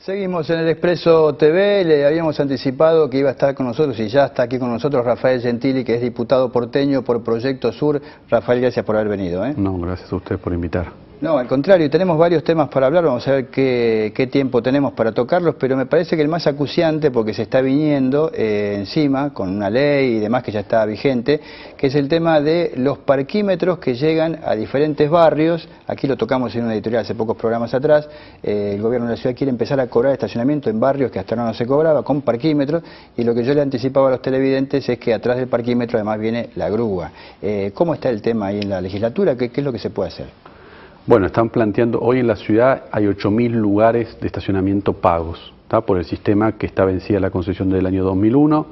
Seguimos en el Expreso TV, le habíamos anticipado que iba a estar con nosotros y ya está aquí con nosotros Rafael Gentili, que es diputado porteño por Proyecto Sur. Rafael, gracias por haber venido. ¿eh? No, gracias a usted por invitar. No, al contrario, tenemos varios temas para hablar, vamos a ver qué, tiempo tenemos para tocarlos, pero me parece que el más acuciante, porque se está viniendo eh, encima con una ley y demás que ya está vigente, que es el tema de los parquímetros que llegan a diferentes barrios, aquí lo tocamos en una editorial hace pocos programas atrás, eh, el gobierno de la ciudad quiere empezar a cobrar estacionamiento en barrios que hasta ahora no se cobraba, con parquímetros, y lo que yo le anticipaba a los televidentes es que atrás del parquímetro además viene la grúa. Eh, ¿Cómo está el tema ahí en la legislatura? ¿Qué, ¿Qué es lo que se puede hacer? Bueno, están planteando, hoy en la ciudad hay 8.000 lugares de estacionamiento pagos, por el sistema que está vencida la concesión del año 2001.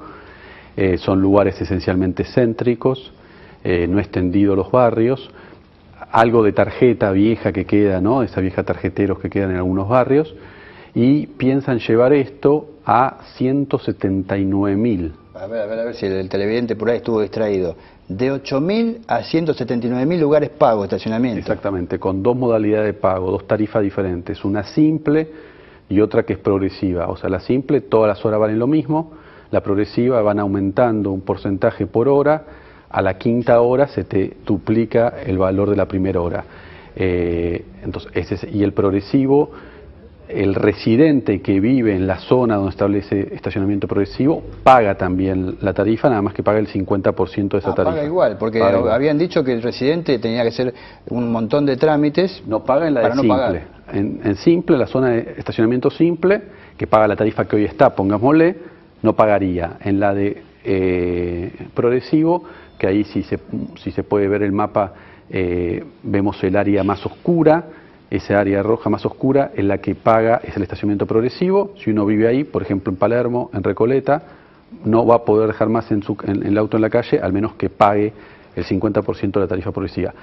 Eh, son lugares esencialmente céntricos, eh, no extendidos los barrios, algo de tarjeta vieja que queda, ¿no? esa vieja tarjeteros que quedan en algunos barrios, y piensan llevar esto a 179.000. A ver, a ver, a ver si el televidente por ahí estuvo distraído de 8.000 a 179.000 lugares pagos, estacionamiento. Exactamente, con dos modalidades de pago, dos tarifas diferentes, una simple y otra que es progresiva. O sea, la simple, todas las horas valen lo mismo, la progresiva van aumentando un porcentaje por hora, a la quinta hora se te duplica el valor de la primera hora. Eh, entonces, ese y el progresivo el residente que vive en la zona donde establece estacionamiento progresivo paga también la tarifa, nada más que paga el 50% de esa ah, tarifa. Paga igual, porque habían dicho que el residente tenía que hacer un montón de trámites. No paga en la de simple. En, simple, la zona de estacionamiento simple, que paga la tarifa que hoy está, pongámosle, no pagaría. En la de eh, progresivo, que ahí si se, si se puede ver el mapa, eh, vemos el área más oscura esa área roja más oscura en la que paga es el estacionamiento progresivo. Si uno vive ahí, por ejemplo en Palermo, en Recoleta, no va a poder dejar más en, su, en el auto en la calle, al menos que pague el 50% de la tarifa progresiva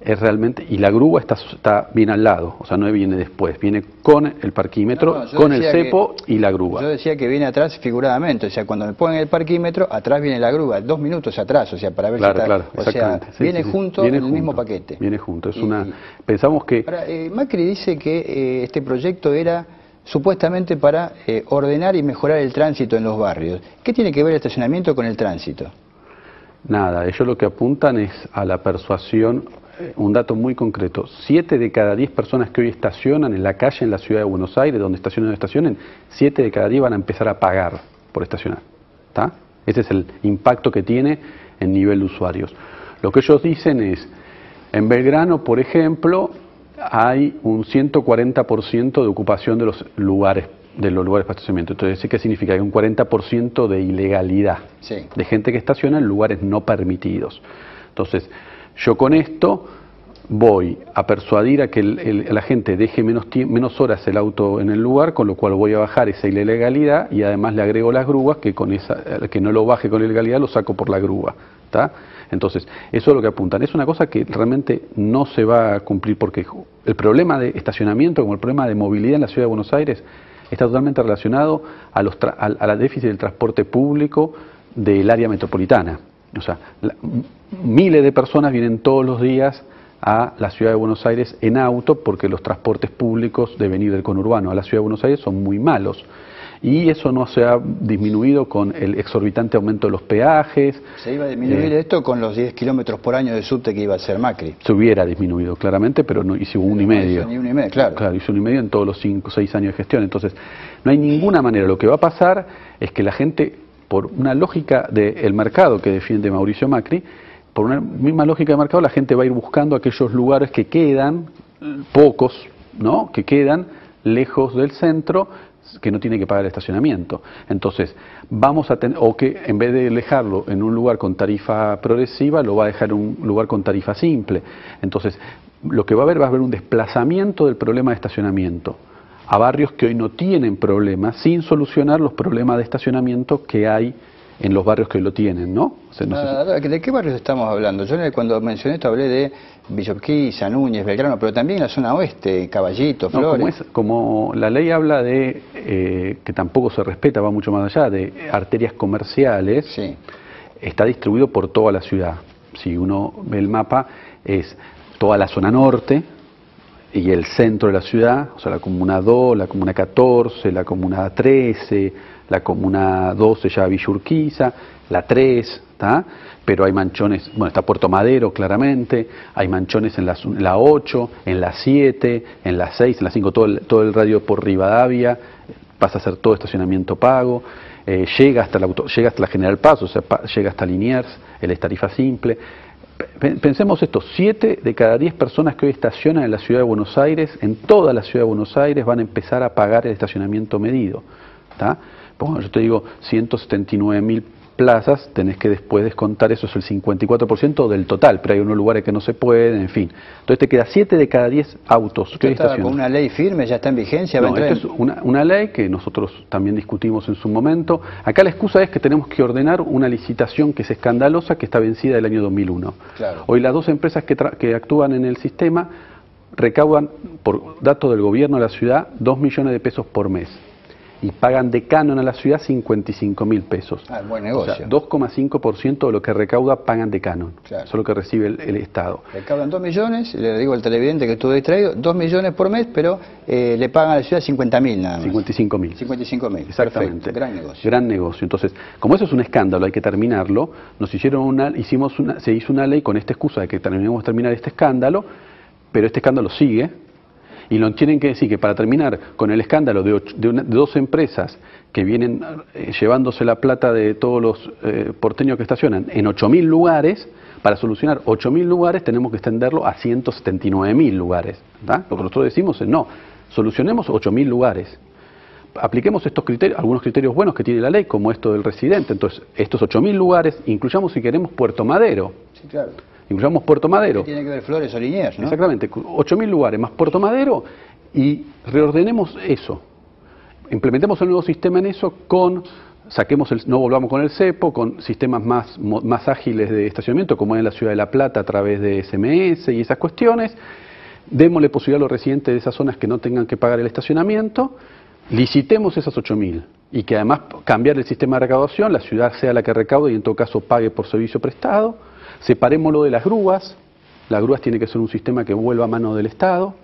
es realmente, y la grúa está, está bien al lado, o sea, no viene después, viene con el parquímetro, con el cepo y la grúa. Yo decía que viene atrás figuradamente, o sea, cuando me ponen el parquímetro, atrás viene la grúa, dos minutos atrás, o sea, para ver si está, claro, o sea, viene junto en el mismo paquete. Viene junto, es una, pensamos que... Eh, Macri dice que eh, este proyecto era supuestamente para eh, ordenar y mejorar el tránsito en los barrios. ¿Qué tiene que ver el estacionamiento con el tránsito? Nada, ellos lo que apuntan es a la persuasión un dato muy concreto. Siete de cada diez personas que hoy estacionan en la calle en la ciudad de Buenos Aires, donde estacionen o estacionen, siete de cada diez van a empezar a pagar por estacionar. ¿está? Ese es el impacto que tiene en nivel de usuarios. Lo que ellos dicen es, en Belgrano, por ejemplo, hay un 140% de ocupación de los lugares de los lugares para estacionamiento. Entonces, ¿qué significa? Hay un 40% de ilegalidad, de gente que estaciona en lugares no permitidos. Entonces, yo con esto voy a persuadir a que la gente deje menos, menos horas el auto en el lugar, con lo cual voy a bajar esa ilegalidad y además le agrego las grúas, que con esa, que no lo baje con ilegalidad lo saco por la grúa. Entonces, eso es lo que apuntan. Es una cosa que realmente no se va a cumplir porque el problema de estacionamiento, como el problema de movilidad en la ciudad de Buenos Aires, está totalmente relacionado a, los a la déficit del transporte público del área metropolitana. O sea, miles de personas vienen todos los días a la ciudad de Buenos Aires en auto porque los transportes públicos de venir del conurbano a la ciudad de Buenos Aires son muy malos. Y eso no se ha disminuido con el exorbitante aumento de los peajes. ¿Se iba a disminuir eh, esto con los 10 kilómetros por año de subte que iba a ser Macri? Se hubiera disminuido, claramente, pero no hizo un y medio. Hizo ni uno y medio, claro. Claro, hizo un y medio en todos los 5 o 6 años de gestión. Entonces, no hay ninguna manera. Lo que va a pasar es que la gente por una lógica del mercado que defiende Mauricio Macri, por una misma lógica de mercado, la gente va a ir buscando aquellos lugares que quedan, pocos, ¿no? que quedan lejos del centro, que no tiene que pagar el estacionamiento. Entonces, vamos a tener, o que en vez de dejarlo en un lugar con tarifa progresiva, lo va a dejar en un lugar con tarifa simple. Entonces, lo que va a haber va a haber un desplazamiento del problema de estacionamiento a barrios que hoy no tienen problemas, sin solucionar los problemas de estacionamiento que hay en los barrios que lo tienen, ¿no? ¿De qué barrios estamos hablando? Yo cuando mencioné esto hablé de Villorquiza, Núñez, Belgrano, pero también la zona oeste, Caballito, Flores. como, la ley habla de, eh, que tampoco se respeta, va mucho más allá, de arterias comerciales, sí. está distribuido por toda la ciudad. Si uno ve el mapa, es toda la zona norte, y el centro de la ciudad, o sea, la comuna 2, la comuna 14, la comuna 13, la comuna 12 ya Villurquiza, la 3, ¿está? pero hay manchones, bueno, está Puerto Madero claramente, hay manchones en la, la 8, en la 7, en la 6, en la 5, todo el, todo el radio por Rivadavia, pasa a ser todo estacionamiento pago, eh, llega, hasta la auto, llega hasta la General Paz, o sea, llega hasta Liniers, el es tarifa simple. Pensemos esto, 7 de cada 10 personas que hoy estacionan en la ciudad de Buenos Aires, en toda la ciudad de Buenos Aires, van a empezar a pagar el estacionamiento medido. yo te digo 179 mil plazas, tenés que después descontar, eso es el 54% del total, pero hay unos lugares que no se pueden, en fin. Entonces te queda 7 de cada 10 autos que está con una ley firme, ya está en vigencia? No, esto es una, una, ley que nosotros también discutimos en su momento. Acá la excusa es que tenemos que ordenar una licitación que es escandalosa, que está vencida del año 2001. Claro. Hoy las dos empresas que, que actúan en el sistema recaudan, por datos del gobierno de la ciudad, 2 millones de pesos por mes y pagan de canon a la ciudad 55 mil pesos. Ah, buen negocio. O sea, 2,5% de lo que recauda pagan de canon. Eso es lo que recibe el, Estado. Recaudan 2 millones, le digo al televidente que estuvo distraído, 2 millones por mes, pero eh, le pagan a la ciudad 50 mil nada más. 55 mil. 55 mil. Exactamente. gran negocio. Gran negocio. Entonces, como eso es un escándalo, hay que terminarlo, nos hicieron una, hicimos una, se hizo una ley con esta excusa de que que terminar este escándalo, pero este escándalo sigue, y lo tienen que decir que para terminar con el escándalo de, dos empresas que vienen eh, llevándose la plata de todos los eh, porteños que estacionan en 8.000 lugares, para solucionar 8.000 lugares tenemos que extenderlo a 179.000 lugares. Lo que nosotros decimos es no, solucionemos 8.000 lugares. Apliquemos estos criterios, algunos criterios buenos que tiene la ley, como esto del residente. Entonces, estos 8.000 lugares, incluyamos si queremos Puerto Madero. Sí, claro incluyamos Puerto Madero. tiene que ver Flores o Liniers, ¿no? Exactamente, 8.000 lugares más Puerto Madero y reordenemos eso. Implementemos el nuevo sistema en eso con, saquemos el, no volvamos con el CEPO, con sistemas más, más ágiles de estacionamiento, como en la Ciudad de La Plata a través de SMS y esas cuestiones. Démosle posibilidad a los residentes de esas zonas que no tengan que pagar el estacionamiento. Licitemos esas 8.000 y que además cambiar el sistema de recaudación, la ciudad sea la que recaude y en todo caso pague por servicio prestado Separémoslo de las grúas, las grúas tiene que ser un sistema que vuelva a mano del Estado,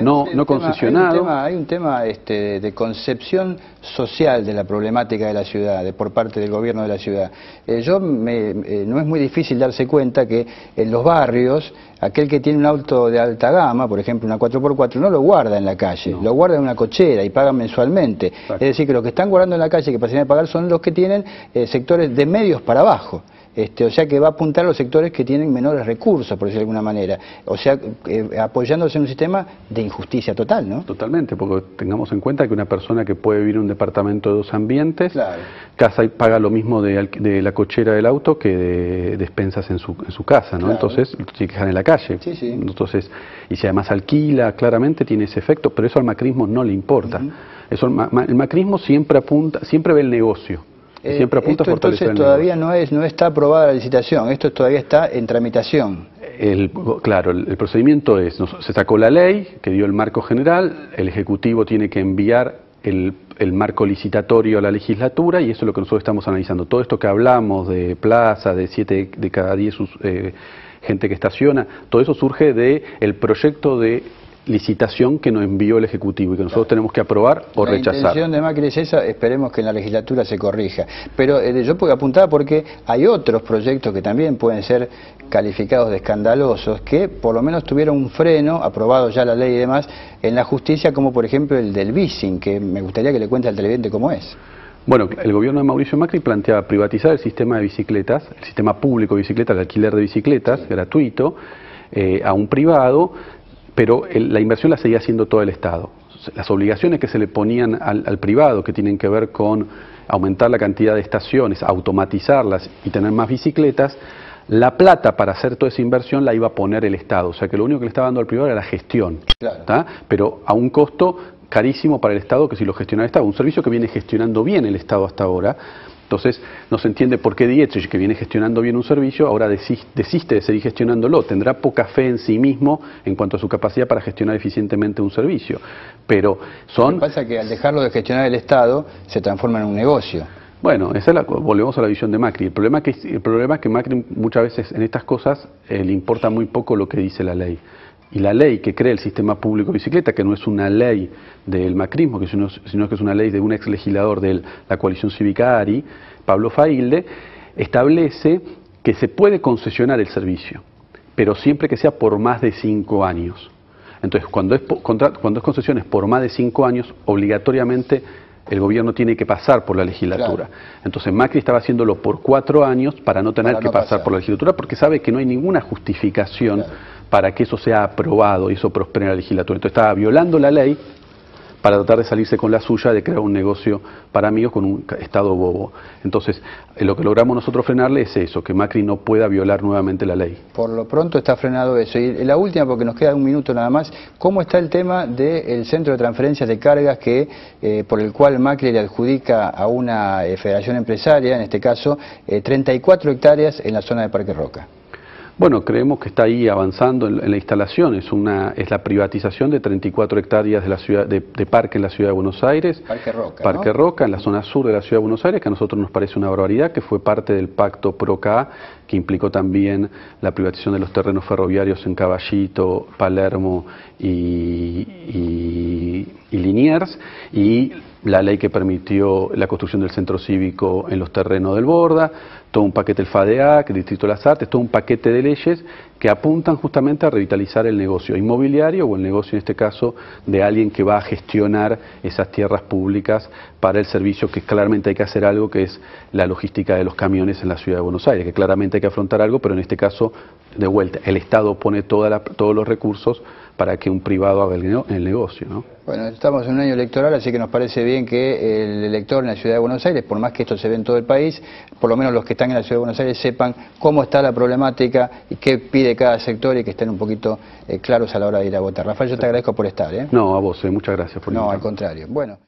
no, no concesionado. Hay un tema, este, de concepción social de la problemática de la ciudad, de, por parte del gobierno de la ciudad. Eh, yo eh, no es muy difícil darse cuenta que en los barrios, aquel que tiene un auto de alta gama, por ejemplo una 4x4, no lo guarda en la calle, lo guarda en una cochera y paga mensualmente. Es decir, que los que están guardando en la calle que pasan a pagar son los que tienen eh, sectores de medios para abajo. Este, o sea que va a apuntar a los sectores que tienen menores recursos, por decirlo de alguna manera. O sea, eh, apoyándose en un sistema de injusticia total, ¿no? Totalmente, porque tengamos en cuenta que una persona que puede vivir en un departamento de dos ambientes, casa y paga lo mismo de, la cochera del auto que de despensas en su, en su casa, ¿no? Entonces, tiene que dejar en la calle. Entonces, y si además alquila, claramente tiene ese efecto, pero eso al macrismo no le importa. eso, el macrismo siempre apunta, siempre ve el negocio. Eh, Siempre apunta esto, entonces todavía no es no está aprobada la licitación, esto todavía está en tramitación. El, claro, el, procedimiento es, se sacó la ley que dio el marco general, el Ejecutivo tiene que enviar el, marco licitatorio a la legislatura y eso es lo que nosotros estamos analizando. Todo esto que hablamos de plaza, de siete de cada diez eh, gente que estaciona, todo eso surge del el proyecto de licitación que nos envió el Ejecutivo y que nosotros tenemos que aprobar o rechazar. La intención de Macri es esa, esperemos que en la legislatura se corrija. Pero eh, yo puedo apuntar porque hay otros proyectos que también pueden ser calificados de escandalosos, que por lo menos tuvieron un freno, aprobado ya la ley y demás, en la justicia, como por ejemplo el del Bicing, que me gustaría que le cuente al televidente cómo es. Bueno, el gobierno de Mauricio Macri planteaba privatizar el sistema de bicicletas, el sistema público de bicicletas, el alquiler de bicicletas, gratuito, eh, a un privado, pero la inversión la seguía haciendo todo el Estado. Las obligaciones que se le ponían al, privado, que tienen que ver con aumentar la cantidad de estaciones, automatizarlas y tener más bicicletas, la plata para hacer toda esa inversión la iba a poner el Estado. O sea que lo único que le estaba dando al privado era la gestión, pero a un costo carísimo para el Estado que si lo gestiona el Estado. Un servicio que viene gestionando bien el Estado hasta ahora, entonces, no se entiende por qué Dietrich, que viene gestionando bien un servicio, ahora desiste de seguir gestionándolo. Tendrá poca fe en sí mismo en cuanto a su capacidad para gestionar eficientemente un servicio. Pero son... Lo que pasa es que al dejarlo de gestionar el Estado, se transforma en un negocio. Bueno, esa la, volvemos a la visión de Macri. El problema, es que, el problema es que Macri muchas veces en estas cosas eh, le importa muy poco lo que dice la ley. Y la ley que crea el sistema público de bicicleta, que no es una ley del macrismo, sino, que es una ley de un ex legislador de la coalición cívica ARI, Pablo Failde, establece que se puede concesionar el servicio, pero siempre que sea por más de cinco años. Entonces, cuando es, cuando es concesiones por más de cinco años, obligatoriamente el gobierno tiene que pasar por la legislatura. Entonces Macri estaba haciéndolo por cuatro años para no tener que pasar, por la legislatura porque sabe que no hay ninguna justificación para que eso sea aprobado y eso prospere en la legislatura. Entonces estaba violando la ley para tratar de salirse con la suya de crear un negocio para amigos con un Estado bobo. Entonces, eh, lo que logramos nosotros frenarle es eso, que Macri no pueda violar nuevamente la ley. Por lo pronto está frenado eso. Y la última, porque nos queda un minuto nada más, ¿cómo está el tema del centro de transferencias de cargas que eh, por el cual Macri le adjudica a una eh, federación empresaria, en este caso, 34 hectáreas en la zona de Parque Roca? Bueno, creemos que está ahí avanzando en, la instalación. Es, una, es la privatización de 34 hectáreas de, la ciudad, de, parque en la ciudad de Buenos Aires. Parque Roca. Parque Roca, en la zona sur de la ciudad de Buenos Aires, que a nosotros nos parece una barbaridad, que fue parte del pacto PROCA, que implicó también la privatización de los terrenos ferroviarios en Caballito, Palermo y, y, y Liniers. Y la ley que permitió la construcción del centro cívico en los terrenos del Borda, todo un paquete del FADEAC, el Distrito de las Artes, todo un paquete de leyes que apuntan justamente a revitalizar el negocio inmobiliario o el negocio en este caso de alguien que va a gestionar esas tierras públicas para el servicio que claramente hay que hacer algo que es la logística de los camiones en la ciudad de Buenos Aires, que claramente hay que afrontar algo, pero en este caso, de vuelta, el Estado pone toda todos los recursos para que un privado haga el, negocio. ¿no? Bueno, estamos en un año electoral, así que nos parece bien que el elector en la ciudad de Buenos Aires, por más que esto se ve en todo el país, por lo menos los que están en la ciudad de Buenos Aires sepan cómo está la problemática y qué pide cada sector y que estén un poquito eh, claros a la hora de ir a votar. Rafael, yo te agradezco por estar. ¿eh? No, a vos, eh, muchas gracias por No, al contrario. Bueno.